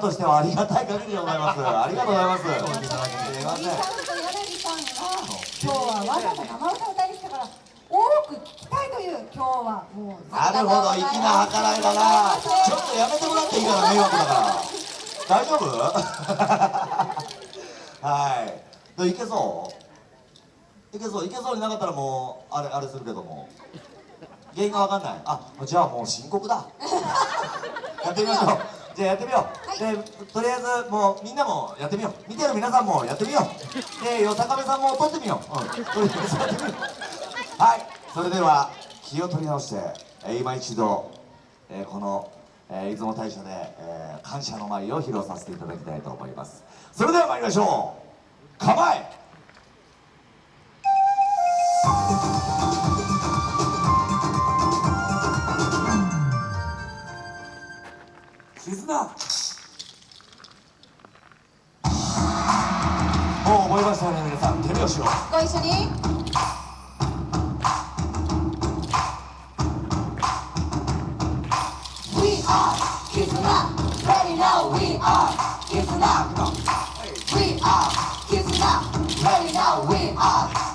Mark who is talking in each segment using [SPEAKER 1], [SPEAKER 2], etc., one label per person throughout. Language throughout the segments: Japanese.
[SPEAKER 1] としてはありがたい限りでございます。ありがとうございます。
[SPEAKER 2] 今日はわざと生歌歌いに来たから多く聞きたいという今日はもう
[SPEAKER 1] なるほど粋な計らいだ。なちょっとやめてもらっていいかな迷惑だから。大丈夫？はい。いけそう？いけそう？いけそうになかったらもうあれあれするけども。原因がわかんない。あじゃあもう深刻だ。やってみましょうじゃあやってみよう、でとりあえずもうみんなもやってみよう。見てる皆さんもやってみよう。でよさかべさんも撮ってみよう、うん、とりあえずやってみよう。はい。それでは気を取り直して、えー今一度、えーこの、えー出雲大社で、えー感謝の舞を披露させていただきたいと思います。それでは参りましょう。構えもう覚えましたよね皆さん手拍子を
[SPEAKER 2] ご一緒に
[SPEAKER 3] We are Kizuna. Ready now, we are. Ready now, we are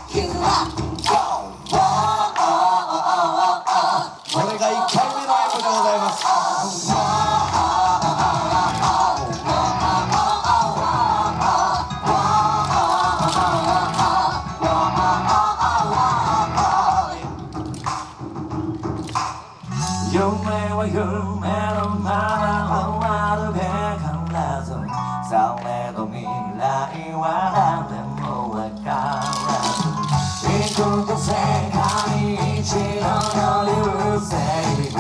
[SPEAKER 1] は夢のまま終わるべからずされど未来は誰もわからず幾個世界一の流星群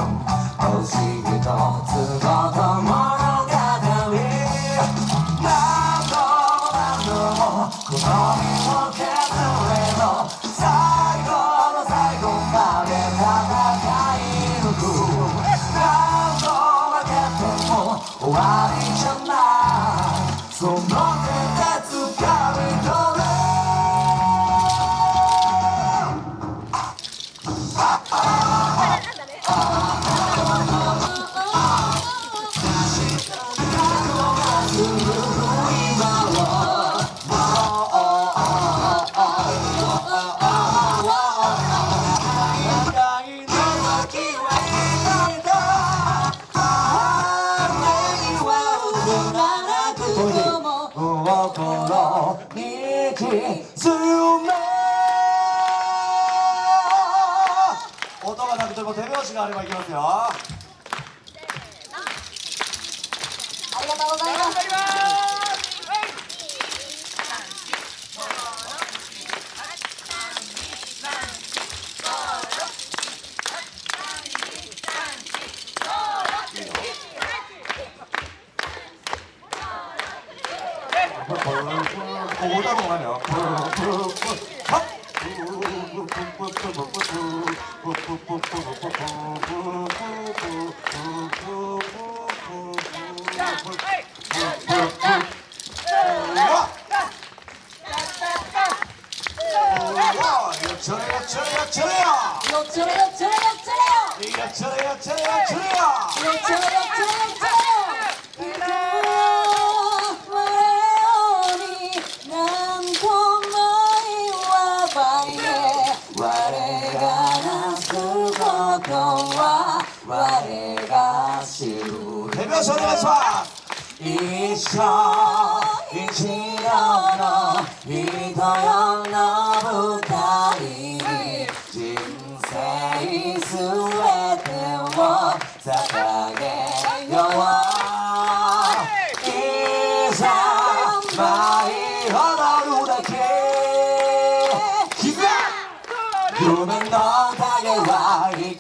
[SPEAKER 1] 星一つごと物語何度も何度もこのも音がなくても手拍子があればいきますよ。
[SPEAKER 2] ありがとうございます
[SPEAKER 1] 歌もないよよっちょれよっちょれよっちょれよ
[SPEAKER 2] よっちょれよっちょれよっちょれよ
[SPEAKER 1] よっちょれよっちょれよっちょれよ
[SPEAKER 2] よっちょれよっちょれよっちょれよ今日我に何とも言わないで
[SPEAKER 1] 我がなすことは我が知る手拍子お願いします。一生一度の人よ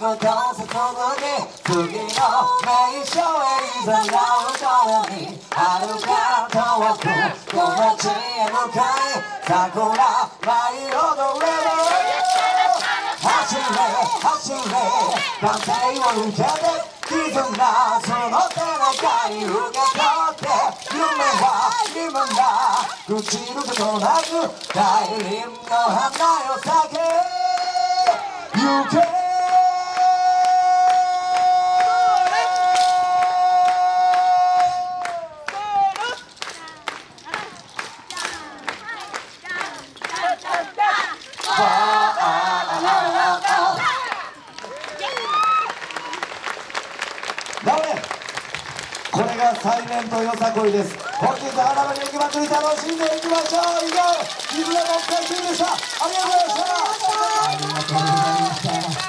[SPEAKER 1] は幾と注ぎ次の名所へいざなう頃に遥か遠くこの地へ向かい桜舞い踊れる走れ走れ歓声を受けて絆その手中に受け取って夢は夢だ朽ちることなく大輪の花よ咲け行け
[SPEAKER 3] れがサイレントよさこいです。本日花火に行きまくり楽しんでいきましょう。以上絆の会中でした。ありがとうございました。
[SPEAKER 4] ありがとうございました。